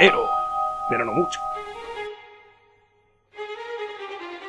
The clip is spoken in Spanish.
Pero, pero no mucho.